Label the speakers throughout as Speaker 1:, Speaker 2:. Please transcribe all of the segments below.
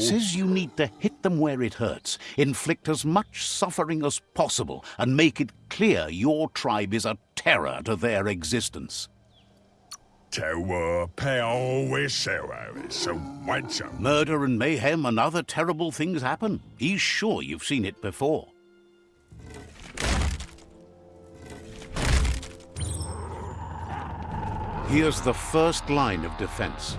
Speaker 1: Says you need to hit them where it hurts, inflict as much suffering as possible, and make it clear your tribe is a terror to their existence. Murder and mayhem and other terrible things happen. He's sure you've seen it before. Here's the first line of defense.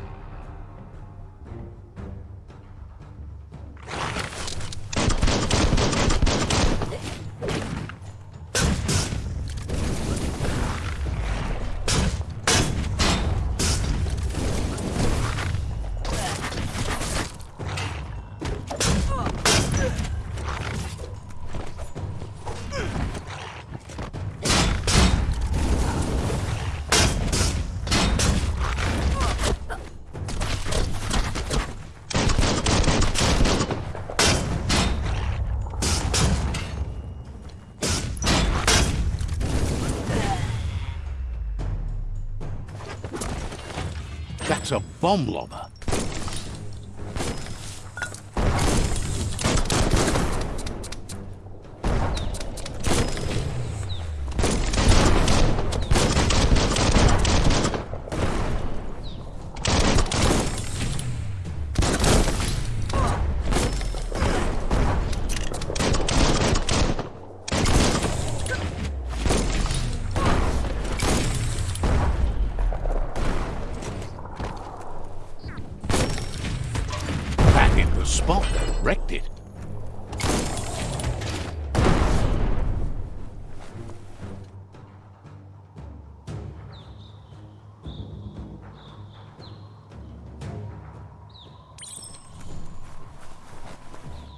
Speaker 1: bomb logger.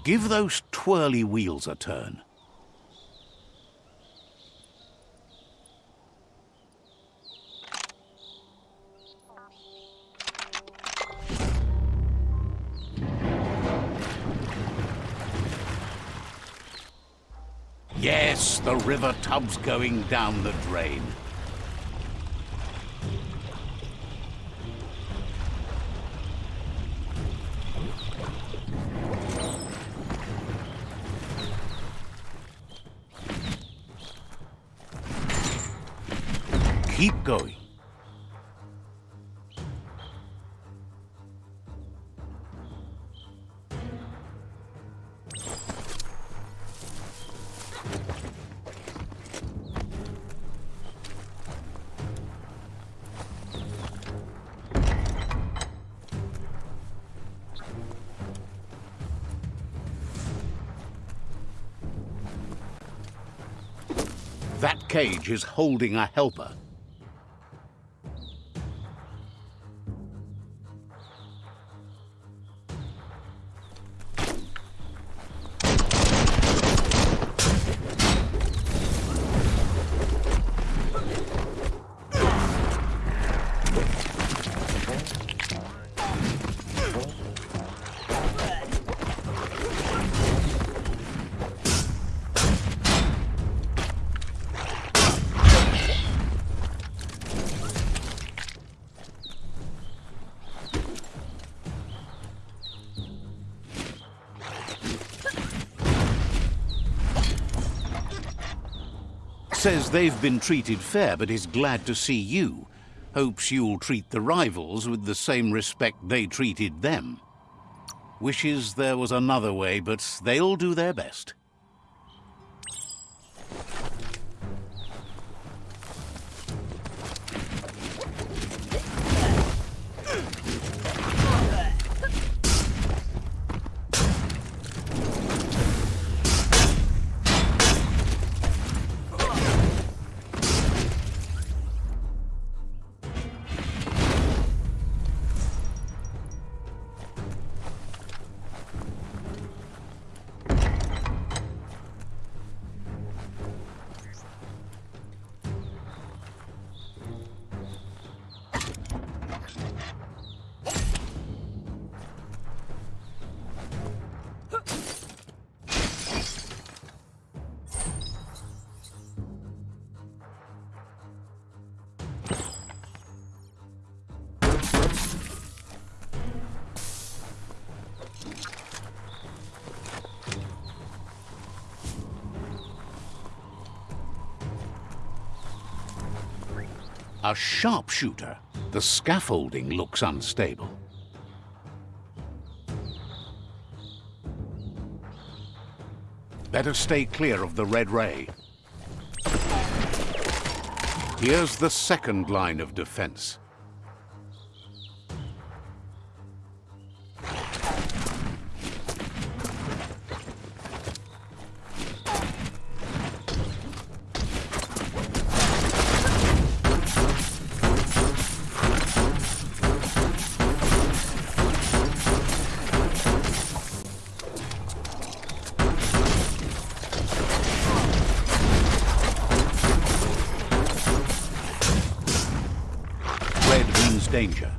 Speaker 1: Give those twirly wheels a turn. Yes, the river tub's going down the drain. Cage is holding a helper. Says they've been treated fair, but is glad to see you. Hopes you'll treat the rivals with the same respect they treated them. Wishes there was another way, but they'll do their best. A sharpshooter. The scaffolding looks unstable. Better stay clear of the red ray. Here's the second line of defense. Danger.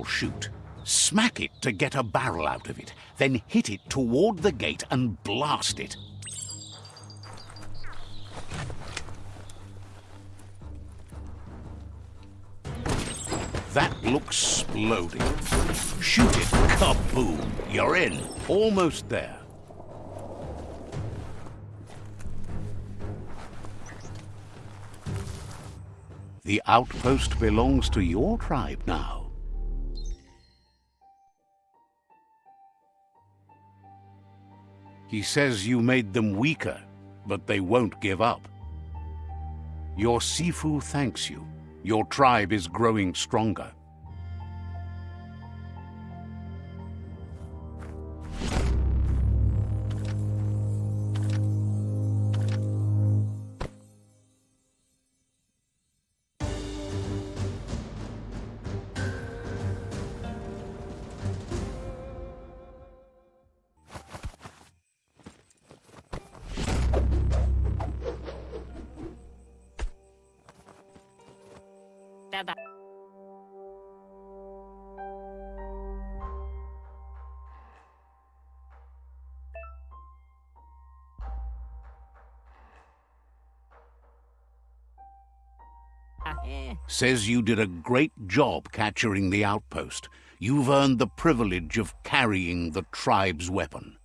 Speaker 1: Barrel shoot. Smack it to get a barrel out of it, then hit it toward the gate and blast it. That looks exploding. Shoot it, kaboom! You're in. Almost there. The outpost belongs to your tribe now. He says you made them weaker, but they won't give up. Your Sifu thanks you. Your tribe is growing stronger. Says you did a great job capturing the outpost. You've earned the privilege of carrying the tribe's weapon.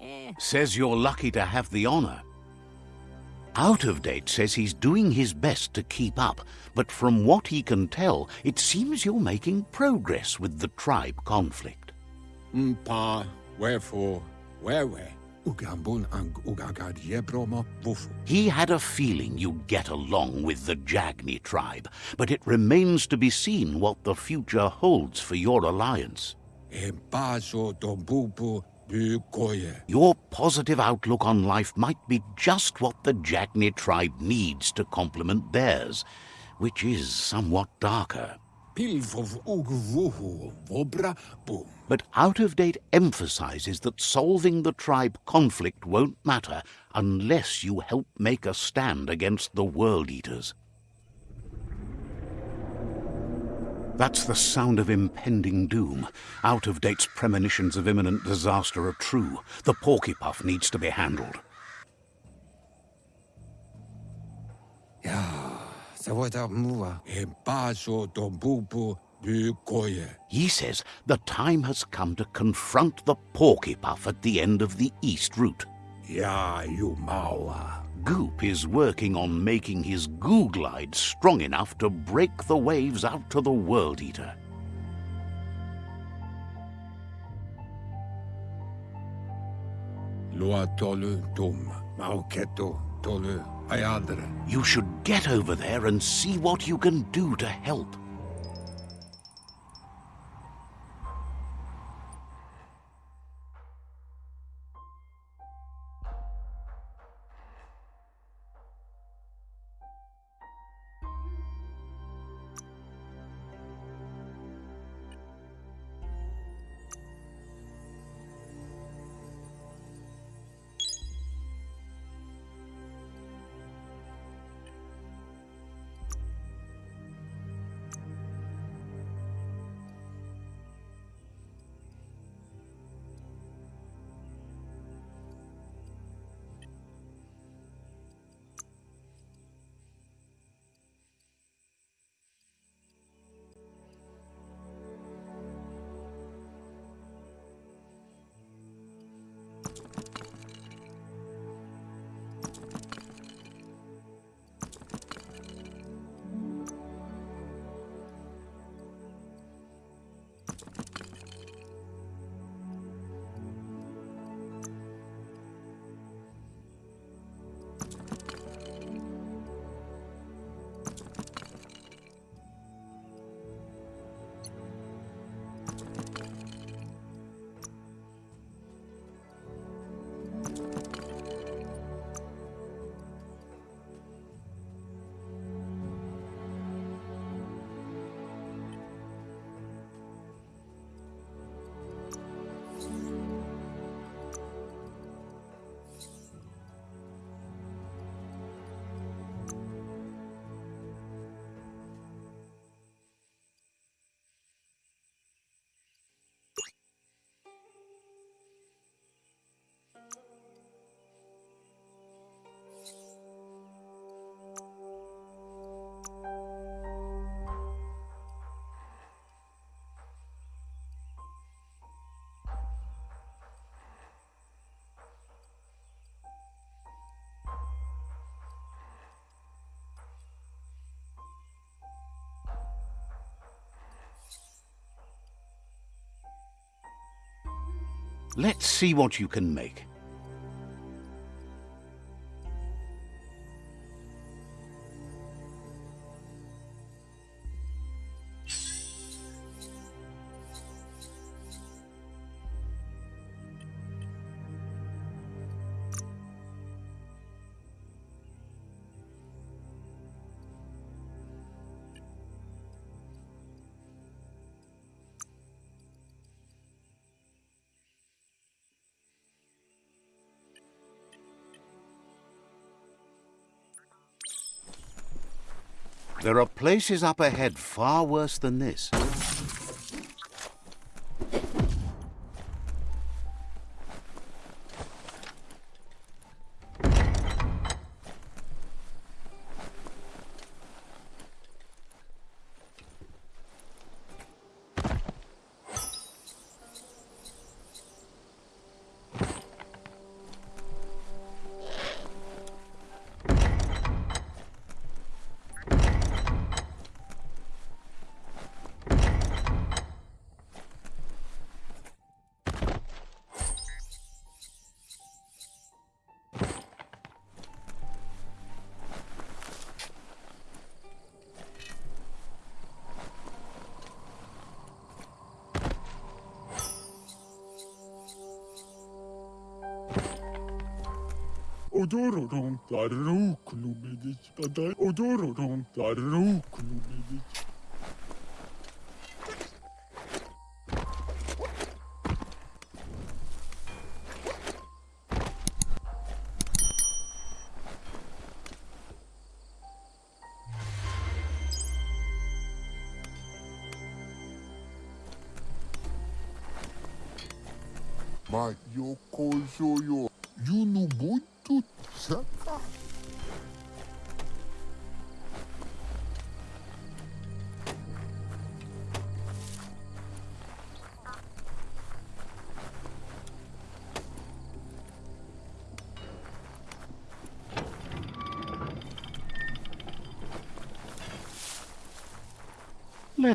Speaker 1: Eh. Says you're lucky to have the honor. Out of Date says he's doing his best to keep up, but from what he can tell, it seems you're making progress with the tribe conflict.
Speaker 2: Mm, Mpa, wherefore, where, where?
Speaker 1: He had a feeling you'd get along with the Jagni tribe, but it remains to be seen what the future holds for your alliance. Your positive outlook on life might be just what the Jagni tribe needs to complement theirs, which is somewhat darker. But Out of Date emphasizes that solving the tribe conflict won't matter unless you help make a stand against the World Eaters. That's the sound of impending doom. Out of Date's premonitions of imminent disaster are true. The porky puff needs to be handled.
Speaker 3: Se voi tää mua.
Speaker 2: En paso ton pupu nykoje.
Speaker 1: He says the time has come to confront the porky puff at the end of the East Route.
Speaker 2: Ja jumaua.
Speaker 1: Goop is working on making his goo glide strong enough to break the waves out to the World Eater.
Speaker 2: Lua tolu tum. Mauketo tolu ayadre.
Speaker 1: Uh, you should get over there and see what you can do to help. Let's see what you can make. There are places up ahead far worse than this.
Speaker 4: Odororom, darroklum edic, badar, odororom, darroklum
Speaker 1: edic.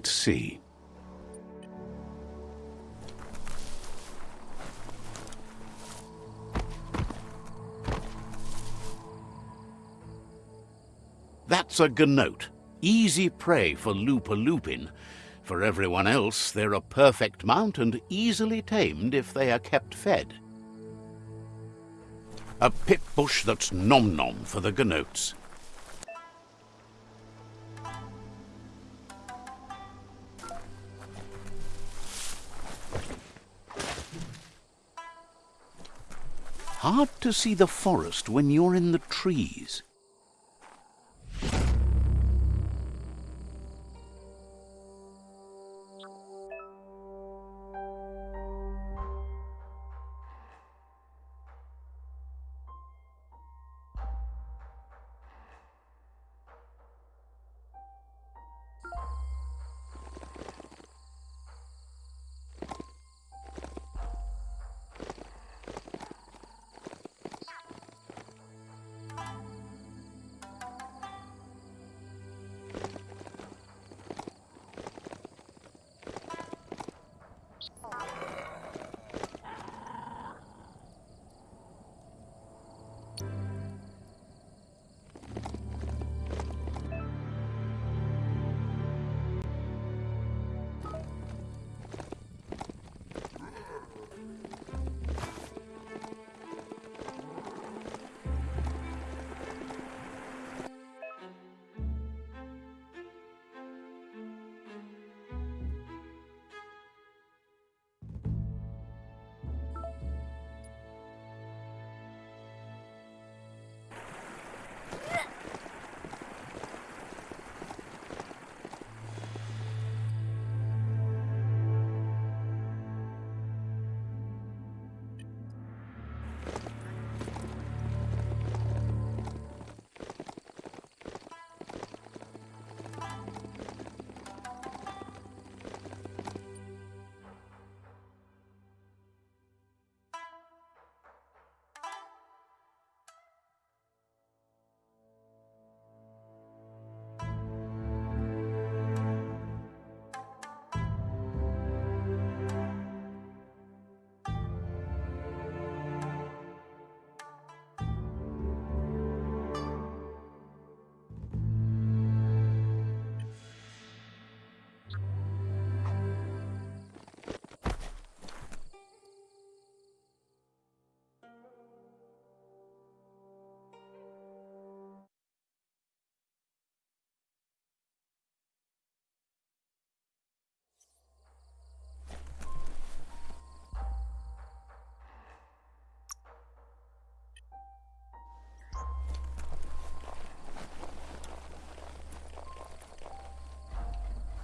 Speaker 1: See. That's a gnoat. Easy prey for Lupa Lupin. For everyone else, they're a perfect mount and easily tamed if they are kept fed. A pip bush that's nom nom for the gnoats. Hard to see the forest when you're in the trees.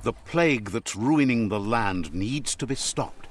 Speaker 1: The plague that's ruining the land needs to be stopped.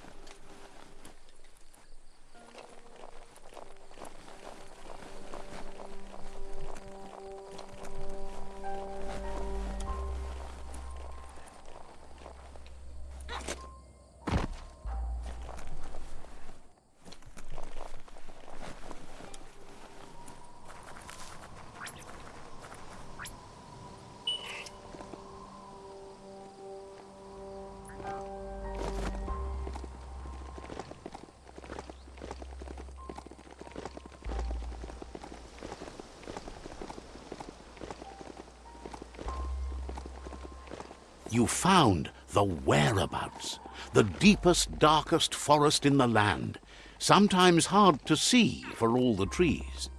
Speaker 1: Found the whereabouts, the deepest, darkest forest in the land, sometimes hard to see for all the trees.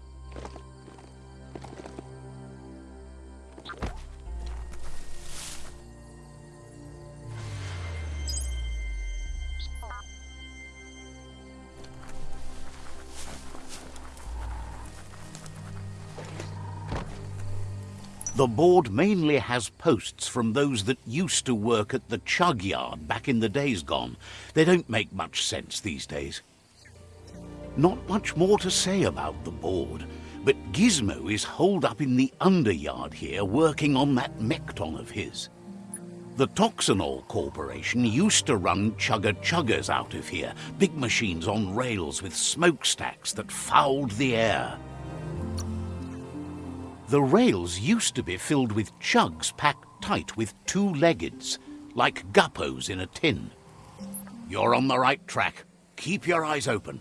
Speaker 1: The board mainly has posts from those that used to work at the chug yard back in the days gone. They don't make much sense these days. Not much more to say about the board, but Gizmo is holed up in the underyard here working on that Mekton of his. The Toxanol Corporation used to run chugger chuggers out of here, big machines on rails with smokestacks that fouled the air. The rails used to be filled with chugs packed tight with two-leggeds, like guppos in a tin. You're on the right track. Keep your eyes open.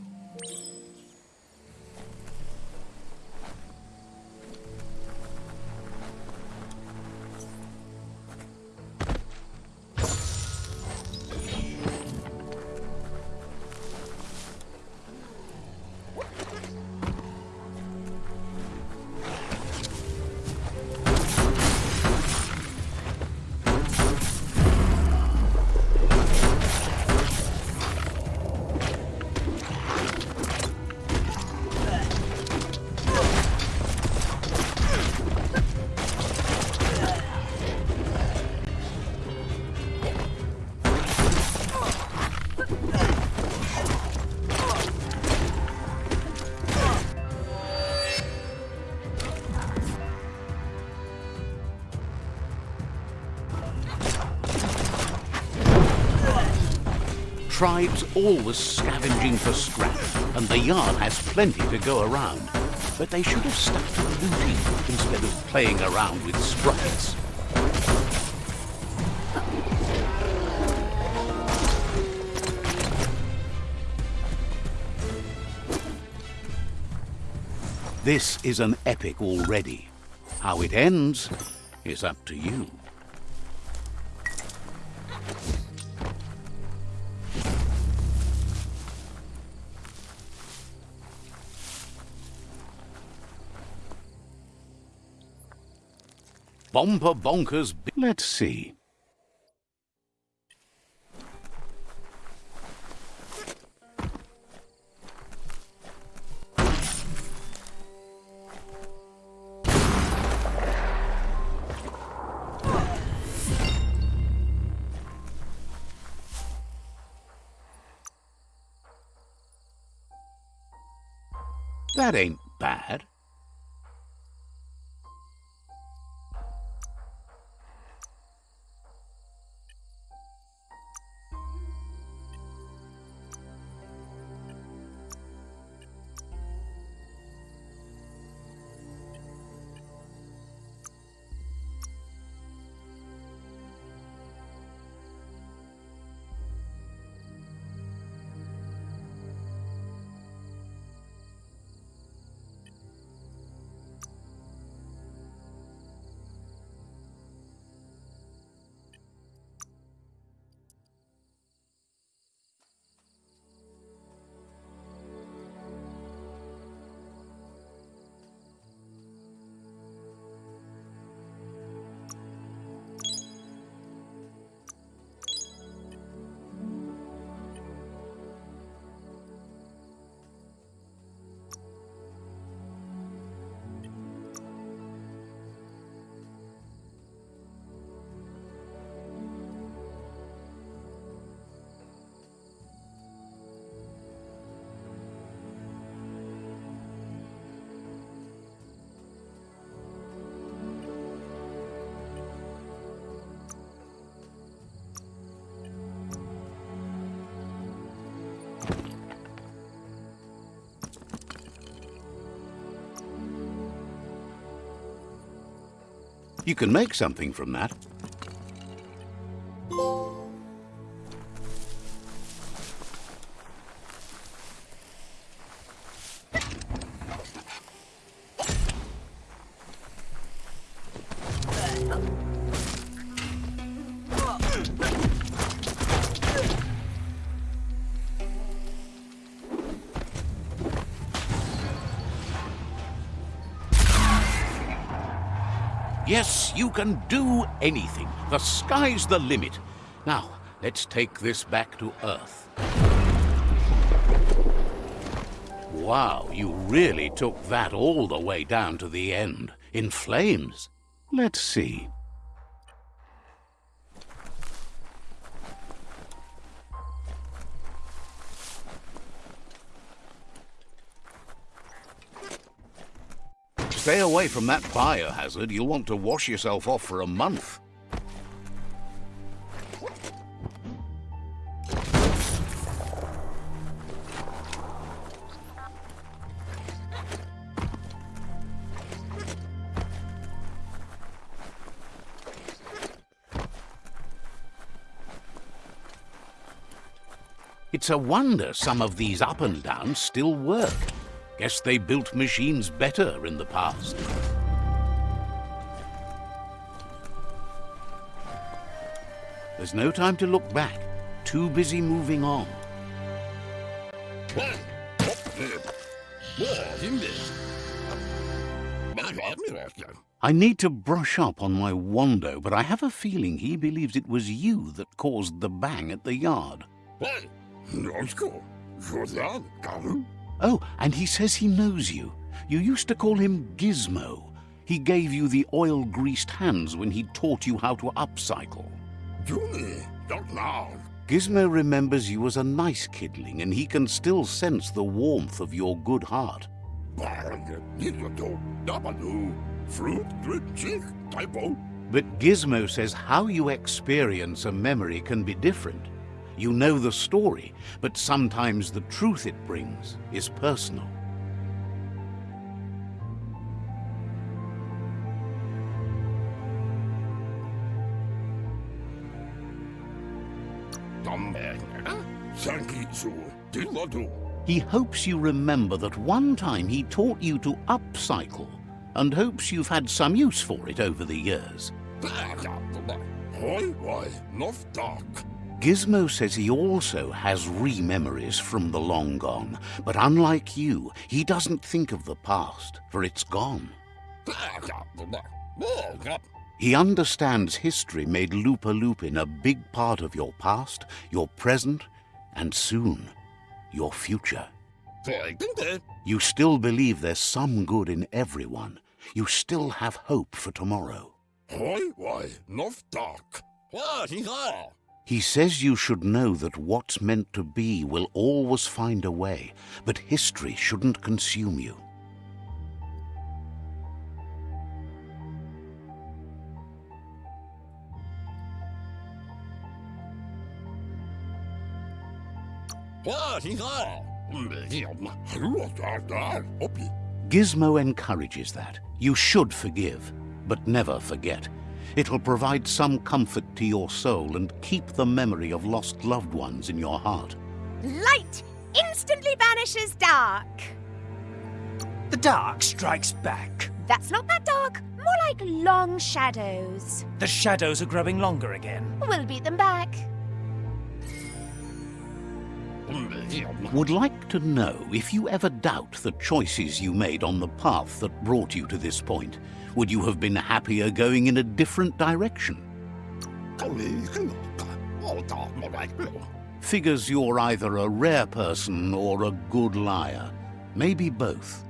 Speaker 1: Tribes always scavenging for scrap, and the yard has plenty to go around. But they should have stuck to looting instead of playing around with sprockets. This is an epic already. How it ends is up to you. Bomper bonkers. Let's see. That ain't You can make something from that. Can do anything. The sky's the limit. Now, let's take this back to Earth. Wow, you really took that all the way down to the end. In flames. Let's see. Stay away from that biohazard. You'll want to wash yourself off for a month. It's a wonder some of these up and downs still work. Guess they built machines better in the past. There's no time to look back. Too busy moving on. I need to brush up on my Wando, but I have a feeling he believes it was you that caused the bang at the yard. Oh, and he says he knows you. You used to call him Gizmo. He gave you the oil-greased hands when he taught you how to upcycle. Julie, don't laugh. Gizmo remembers you as a nice kidling, and he can still sense the warmth of your good heart. But Gizmo says how you experience a memory can be different. You know the story, but sometimes the truth it brings is personal. He hopes you remember that one time he taught you to upcycle and hopes you've had some use for it over the years. Gizmo says he also has re-memories from the long gone, but unlike you, he doesn't think of the past, for it's gone. He understands history made Lupa Lupin a big part of your past, your present, and soon, your future. You still believe there's some good in everyone. You still have hope for tomorrow. He says you should know that what's meant to be will always find a way, but history shouldn't consume you. Gizmo encourages that. You should forgive, but never forget. It'll provide some comfort to your soul and keep the memory of lost loved ones in your heart.
Speaker 3: Light instantly banishes dark.
Speaker 5: The dark strikes back.
Speaker 3: That's not that dark, more like long shadows.
Speaker 5: The shadows are growing longer again.
Speaker 3: We'll beat them back.
Speaker 1: Would like to know if you ever doubt the choices you made on the path that brought you to this point. Would you have been happier going in a different direction? Figures you're either a rare person or a good liar. Maybe both.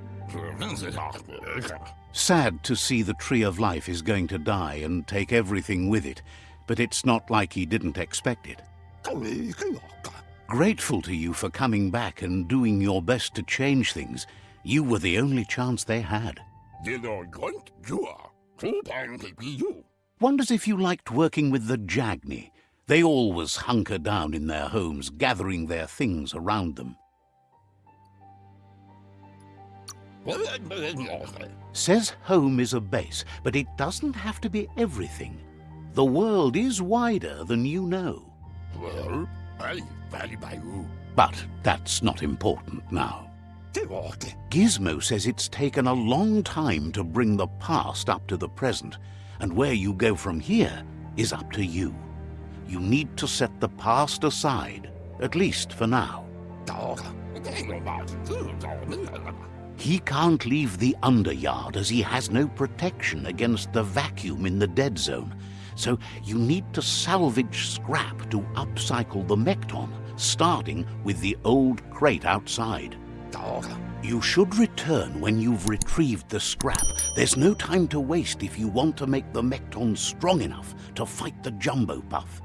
Speaker 1: Sad to see the Tree of Life is going to die and take everything with it, but it's not like he didn't expect it. Grateful to you for coming back and doing your best to change things. You were the only chance they had. Wonders if you liked working with the Jagni. They always hunker down in their homes, gathering their things around them. Says home is a base, but it doesn't have to be everything. The world is wider than you know. But that's not important now. Gizmo says it's taken a long time to bring the past up to the present, and where you go from here is up to you. You need to set the past aside, at least for now. He can't leave the underyard as he has no protection against the vacuum in the dead zone, so you need to salvage scrap to upcycle the Mekton, starting with the old crate outside. You should return when you've retrieved the scrap. There's no time to waste if you want to make the Mekton strong enough to fight the Jumbo Puff.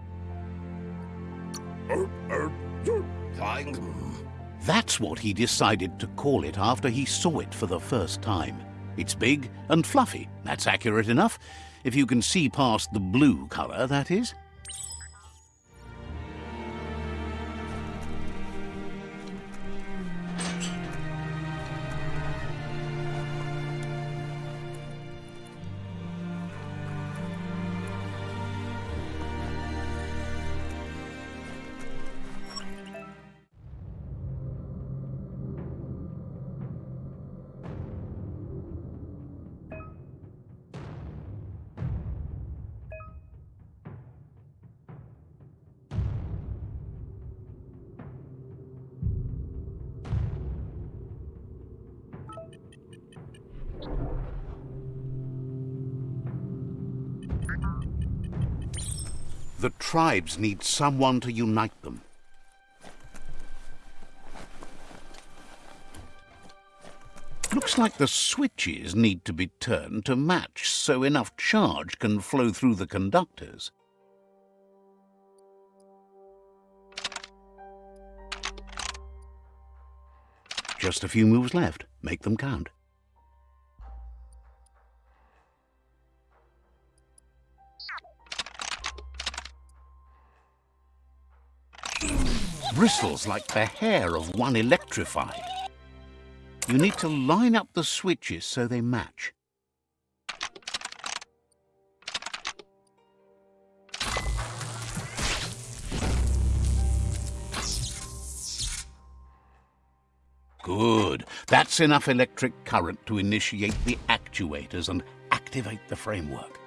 Speaker 1: That's what he decided to call it after he saw it for the first time. It's big and fluffy, that's accurate enough, if you can see past the blue colour, that is. Tribes need someone to unite them. Looks like the switches need to be turned to match so enough charge can flow through the conductors. Just a few moves left. Make them count. Bristles like the hair of one electrified. You need to line up the switches so they match. Good. That's enough electric current to initiate the actuators and activate the framework.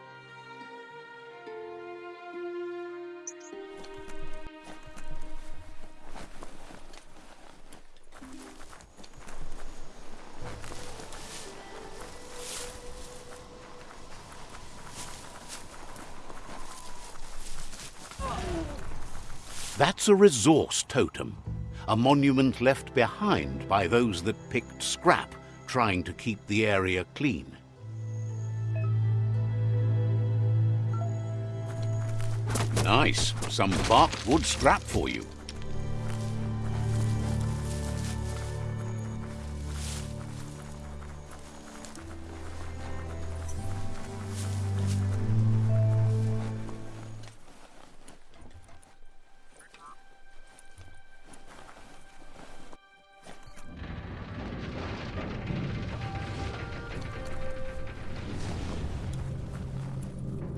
Speaker 1: That's a resource totem, a monument left behind by those that picked scrap, trying to keep the area clean. Nice. Some barked wood scrap for you.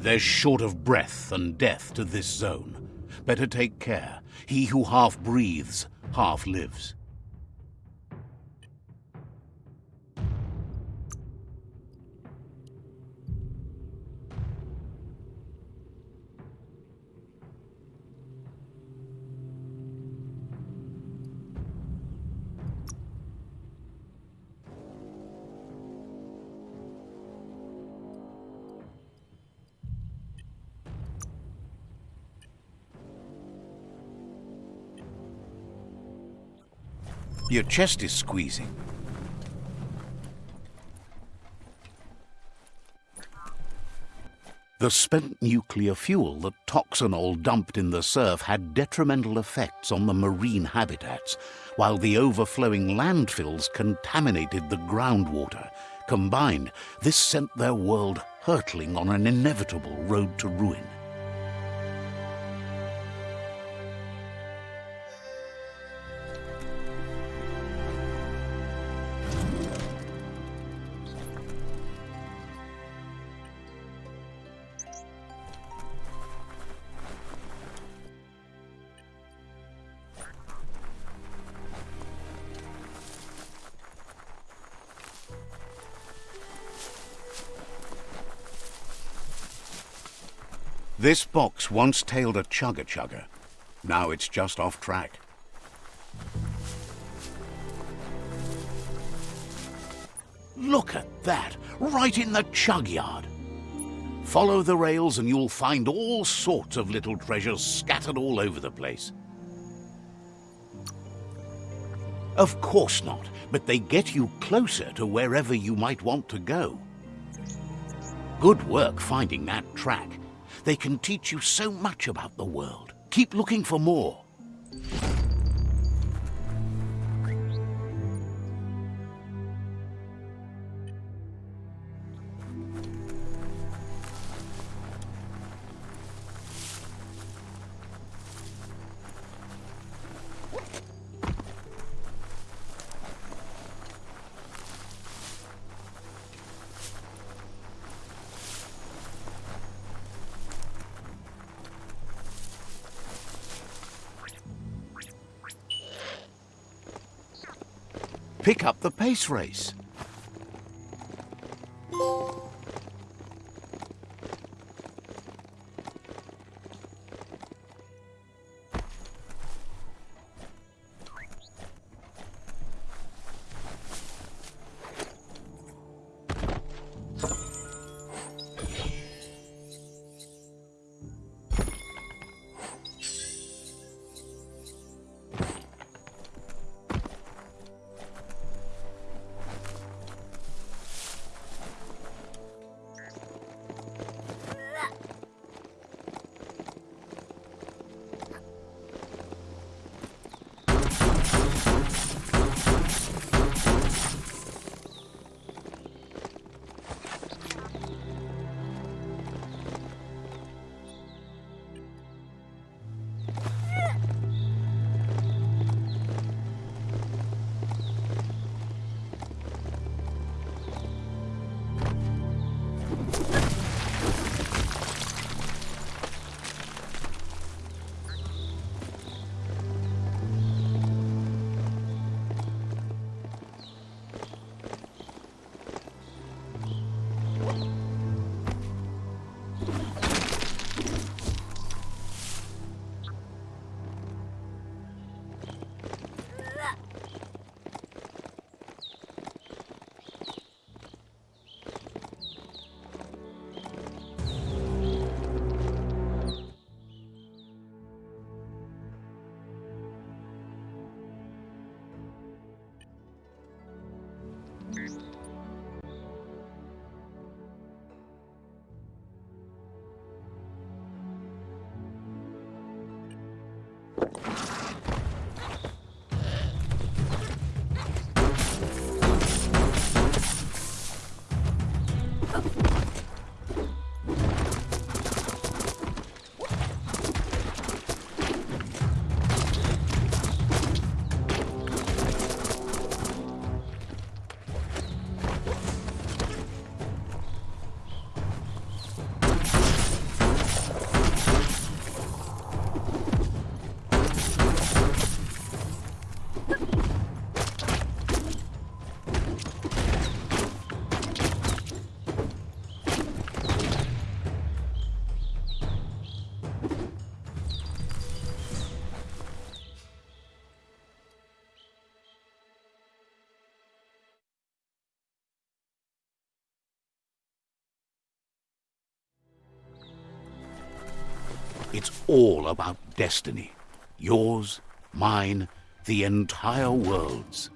Speaker 1: There's short of breath and death to this zone. Better take care. He who half breathes, half lives. Your chest is squeezing. The spent nuclear fuel that Toxanol dumped in the surf had detrimental effects on the marine habitats, while the overflowing landfills contaminated the groundwater. Combined, this sent their world hurtling on an inevitable road to ruin. This box once tailed a chugger chugger. Now it's just off track. Look at that, right in the chug yard. Follow the rails and you'll find all sorts of little treasures scattered all over the place. Of course not, but they get you closer to wherever you might want to go. Good work finding that track. They can teach you so much about the world. Keep looking for more. Up the pace race. It's all about destiny. Yours, mine, the entire world's.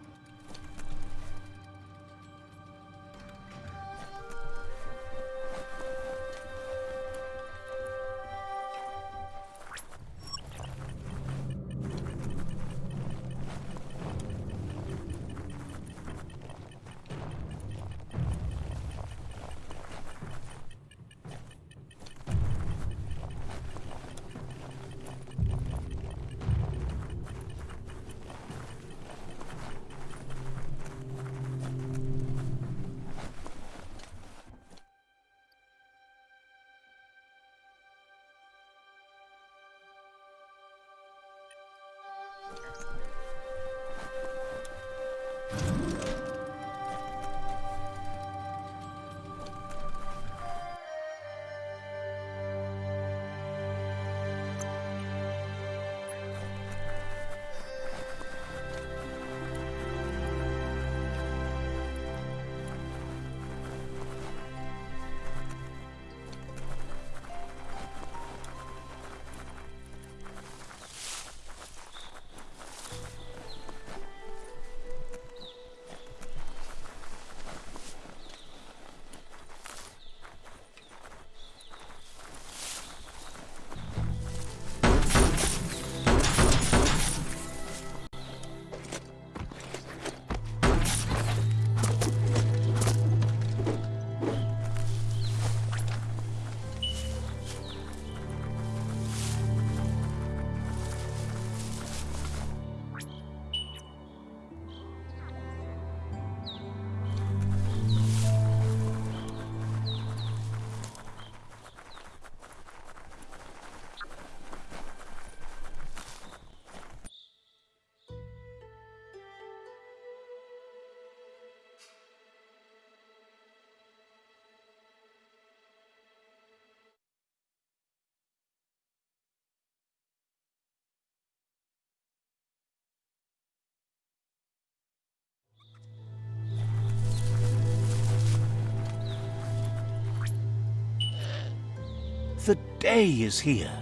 Speaker 1: The day is here.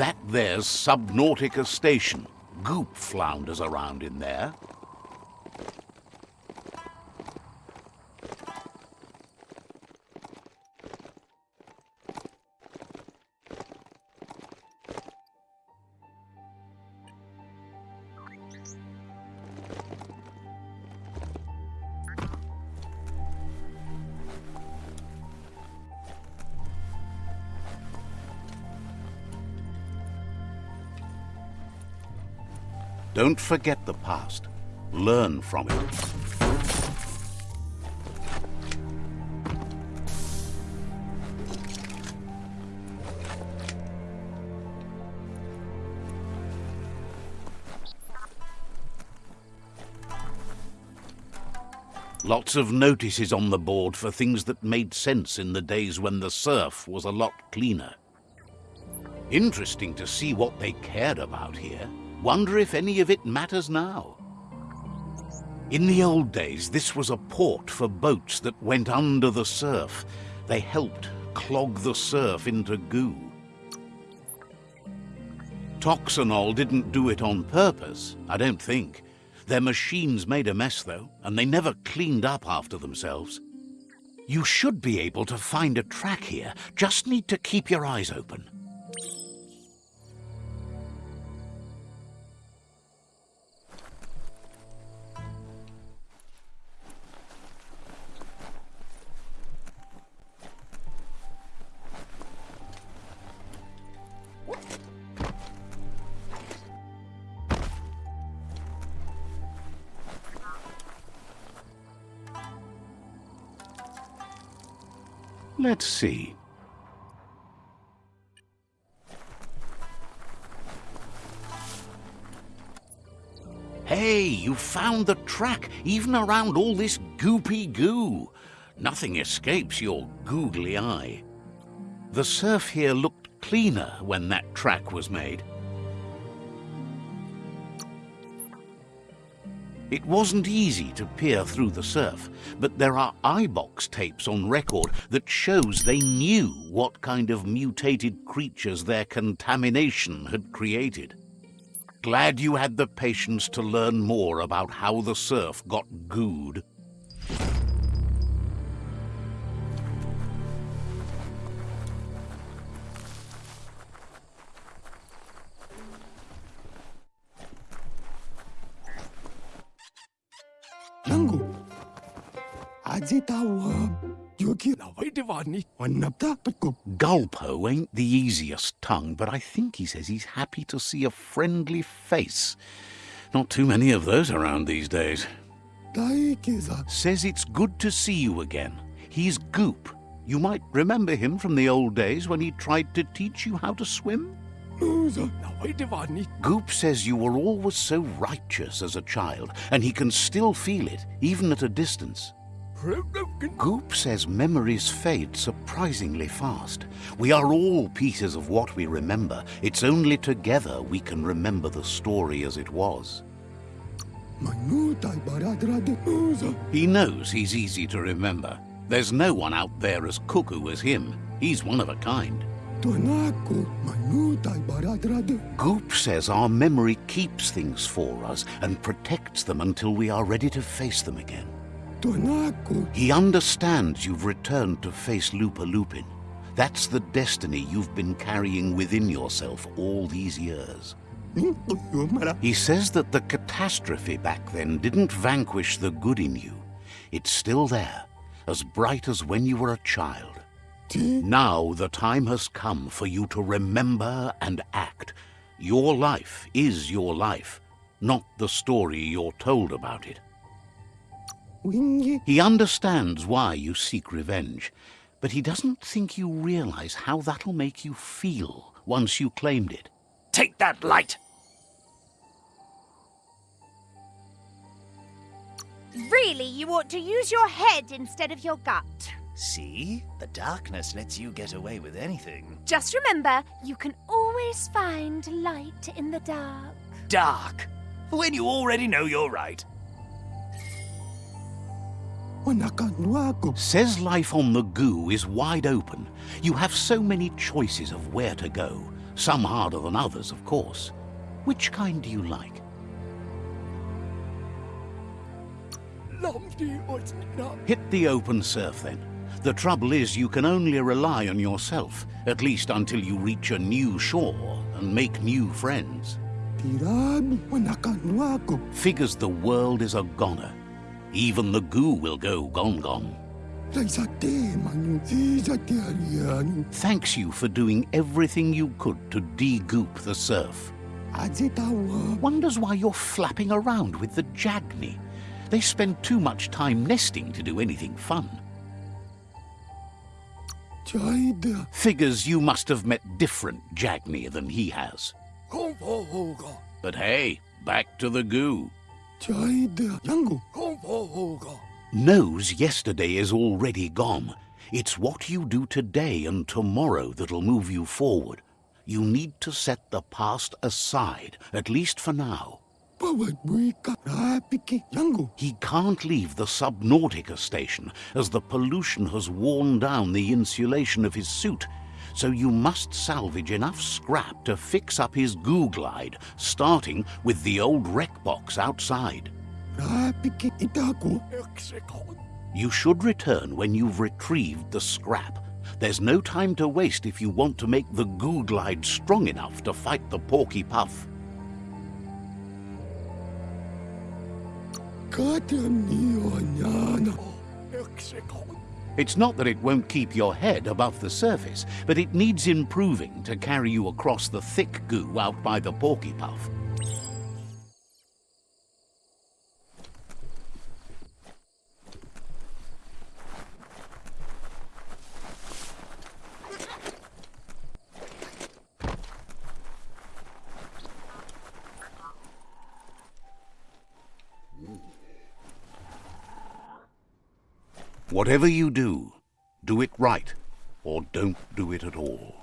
Speaker 1: That there's Subnautica Station. Goop flounders around in there. Don't forget the past. Learn from it. Lots of notices on the board for things that made sense in the days when the surf was a lot cleaner. Interesting to see what they cared about here. Wonder if any of it matters now. In the old days, this was a port for boats that went under the surf. They helped clog the surf into goo. Toxanol didn't do it on purpose, I don't think. Their machines made a mess, though, and they never cleaned up after themselves. You should be able to find a track here, just need to keep your eyes open. Hey, you found the track, even around all this goopy goo. Nothing escapes your googly eye. The surf here looked cleaner when that track was made. It wasn't easy to peer through the surf, but there are iBox tapes on record that shows they knew what kind of mutated creatures their contamination had created. Glad you had the patience to learn more about how the surf got gooed.
Speaker 2: Dadzi Tawam. Yogi Lavaidivani.
Speaker 1: Gulpo ain't the easiest tongue, but I think he says he's happy to see a friendly face. Not too many of those around these days. Says it's good to see you again. He's Goop. You might remember him from the old days when he tried to teach you how to swim. Goop says you were always so righteous as a child, and he can still feel it, even at a distance. Goop says memories fade surprisingly fast. We are all pieces of what we remember. It's only together we can remember the story as it was. He knows he's easy to remember. There's no one out there as cuckoo as him. He's one of a kind. Goop says our memory keeps things for us and protects them until we are ready to face them again. He understands you've returned to face Lupa Lupin. That's the destiny you've been carrying within yourself all these years. He says that the catastrophe back then didn't vanquish the good in you. It's still there, as bright as when you were a child. Now the time has come for you to remember and act. Your life is your life, not the story you're told about it.
Speaker 2: 윙기
Speaker 1: He understands why you seek revenge, but he doesn't think you realize how that'll make you feel once you claimed it.
Speaker 5: Take that light!
Speaker 3: Really, you ought to use your head instead of your gut.
Speaker 5: See? The darkness lets you get away with anything.
Speaker 3: Just remember, you can always find light in the dark.
Speaker 5: Dark! When you already know you're right.
Speaker 1: Says life on the goo is wide open. You have so many choices of where to go, some harder than others, of course. Which kind do you like? Hit the open surf then. The trouble is you can only rely on yourself, at least until you reach a new shore and make new friends. Figures the world is a goner, even the goo will go
Speaker 2: gong-gong.
Speaker 1: Thanks you for doing everything you could to de-goop the surf. Wonders why you're flapping around with the Jagni. They spend too much time nesting to do anything fun. Figures you must have met different Jagni than he has. But hey, back to the goo.
Speaker 2: Oh, oh, oh,
Speaker 1: Knows yesterday is already gone. It's what you do today and tomorrow that'll move you forward. You need to set the past aside, at least for now. He can't leave the Subnautica station, as the pollution has worn down the insulation of his suit so you must salvage enough scrap to fix up his goo glide, starting with the old wreck box outside. You should return when you've retrieved the scrap. There's no time to waste if you want to make the goo glide strong enough to fight the Porky Puff. It's not that it won't keep your head above the surface, but it needs improving to carry you across the thick goo out by the Porky Puff. Whatever you do, do it right, or don't do it at all.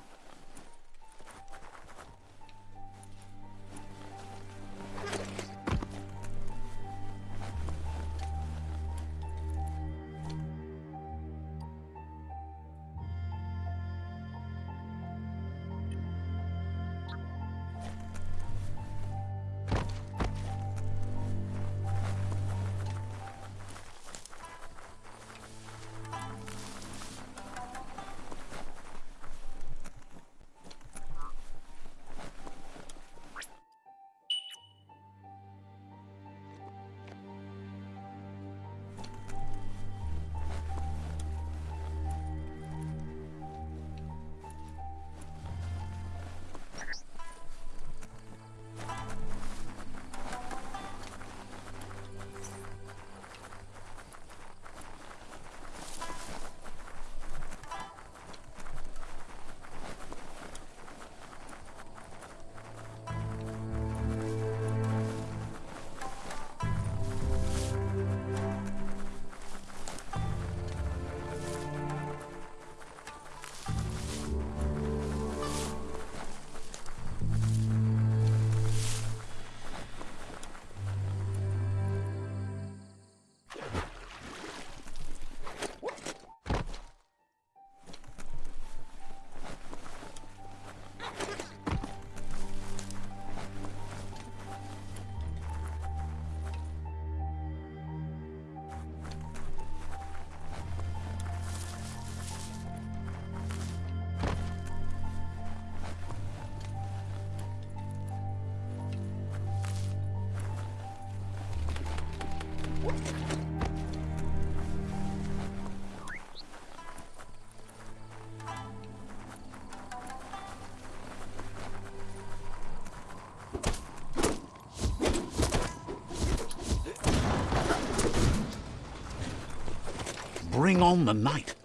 Speaker 1: Bring on the night.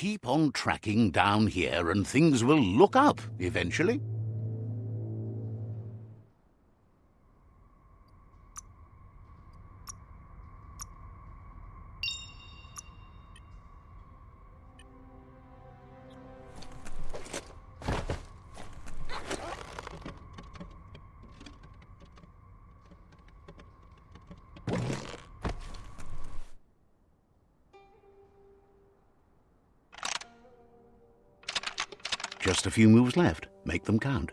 Speaker 1: Keep on tracking down here and things will look up eventually. Just a few moves left. Make them count.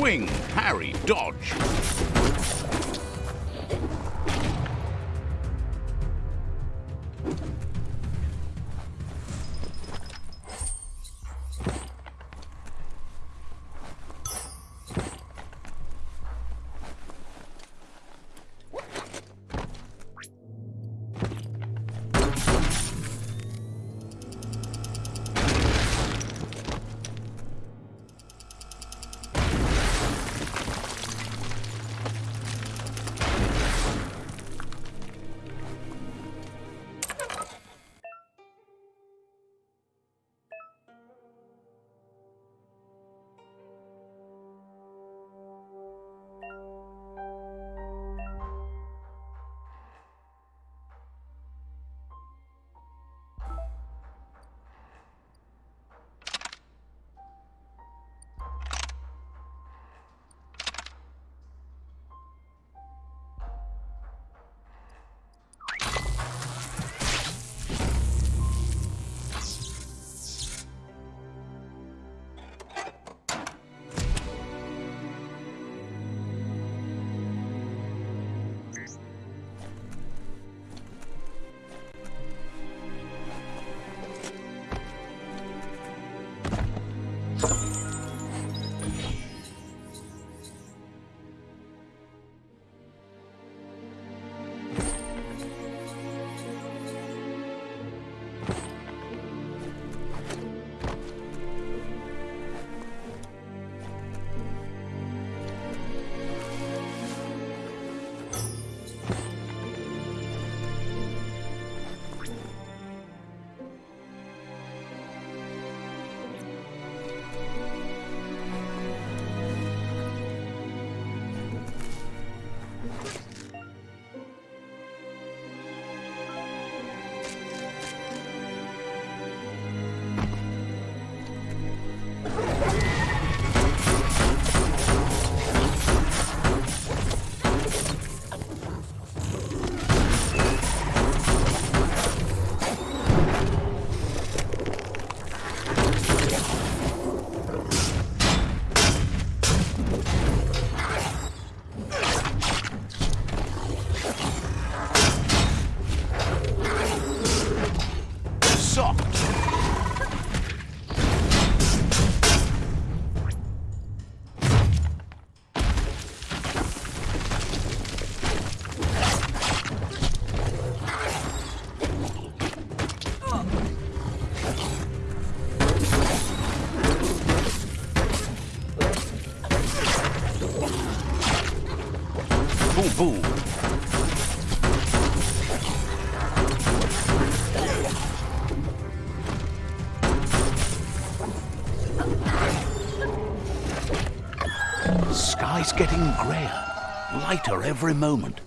Speaker 1: Swing, parry, dodge. Lighter every moment.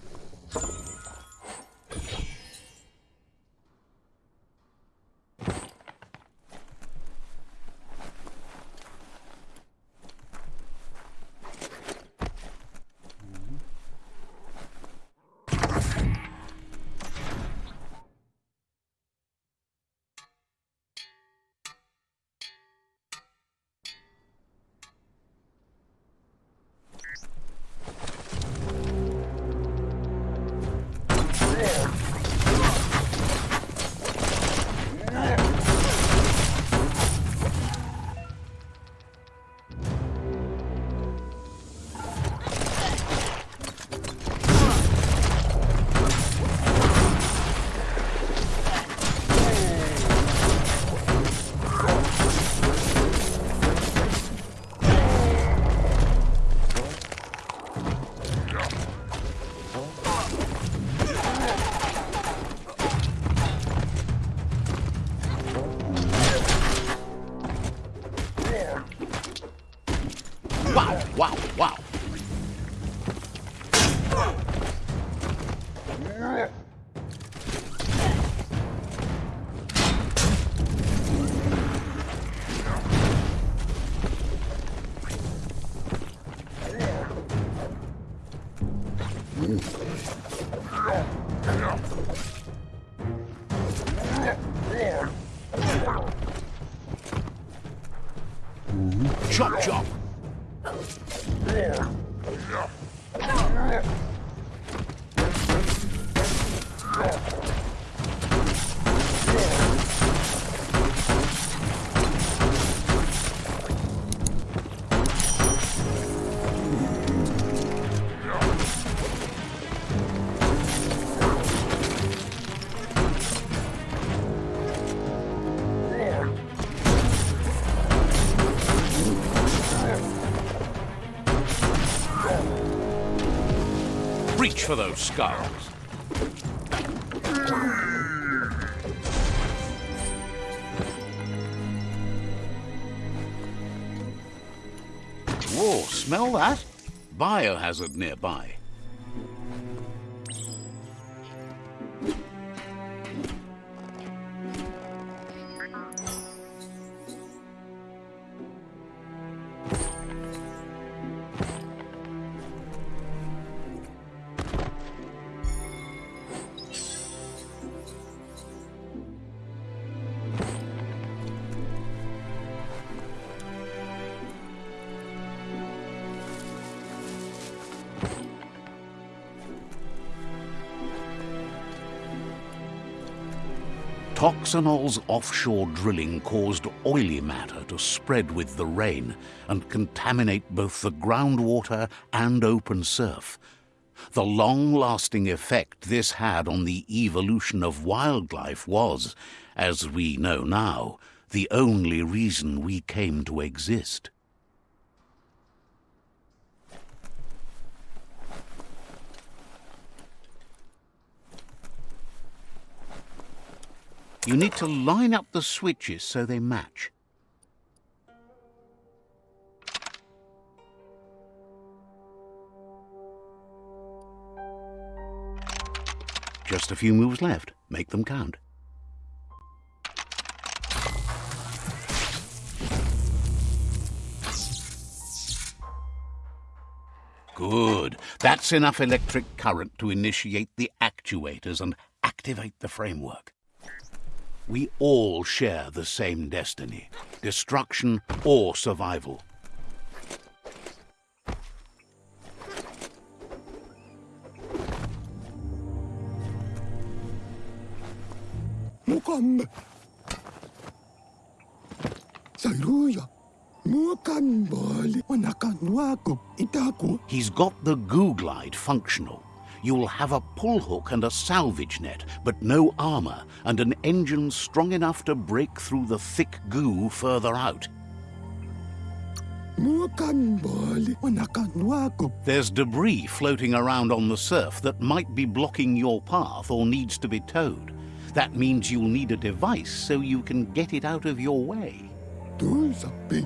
Speaker 1: Chop, chop. Reach for those skulls. Whoa, smell that? Biohazard nearby. Toxanol's offshore drilling caused oily matter to spread with the rain and contaminate both the groundwater and open surf. The long-lasting effect this had on the evolution of wildlife was, as we know now, the only reason we came to exist. You need to line up the switches so they match. Just a few moves left. Make them count. Good. That's enough electric current to initiate the actuators and activate the framework. We all share the same destiny destruction or survival.
Speaker 2: Mukamme. Sairuya. Mukan bali. Wanakan wako. Itaku.
Speaker 1: He's got the goo glide functional. You'll have a pull hook and a salvage net, but no armor, and an engine strong enough to break through the thick goo further out. There's debris floating around on the surf that might be blocking your path or needs to be towed. That means you'll need a device so you can get it out of your way.
Speaker 2: Dul sabi.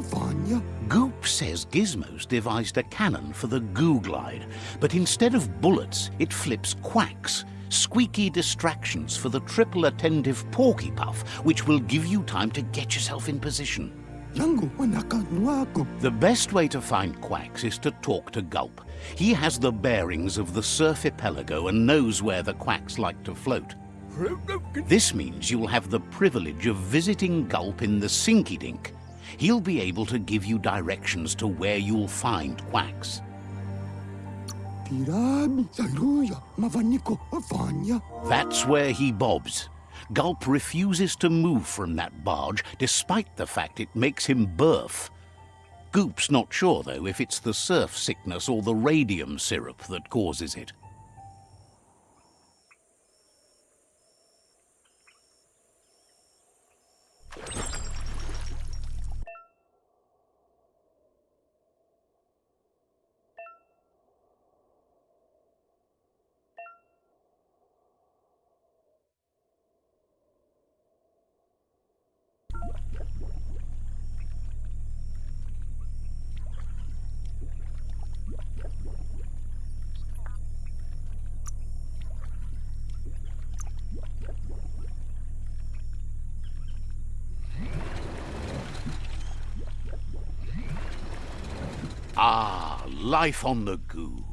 Speaker 2: Avanya.
Speaker 1: Goop says Gizmo's devised a cannon for the goo glide, but instead of bullets, it flips quacks. Squeaky distractions for the triple attentive porky puff, which will give you time to get yourself in position.
Speaker 2: Yango. Wanakan wako.
Speaker 1: The best way to find quacks is to talk to Gulp. He has the bearings of the surf surfipelago and knows where the quacks like to float. This means you'll have the privilege of visiting Gulp in the Sinky Dink. He'll be able to give you directions to where you'll find quacks. That's where he bobs. Gulp refuses to move from that barge, despite the fact it makes him berth. Goop's not sure, though, if it's the surf sickness or the radium syrup that causes it. Ah, life on the goo.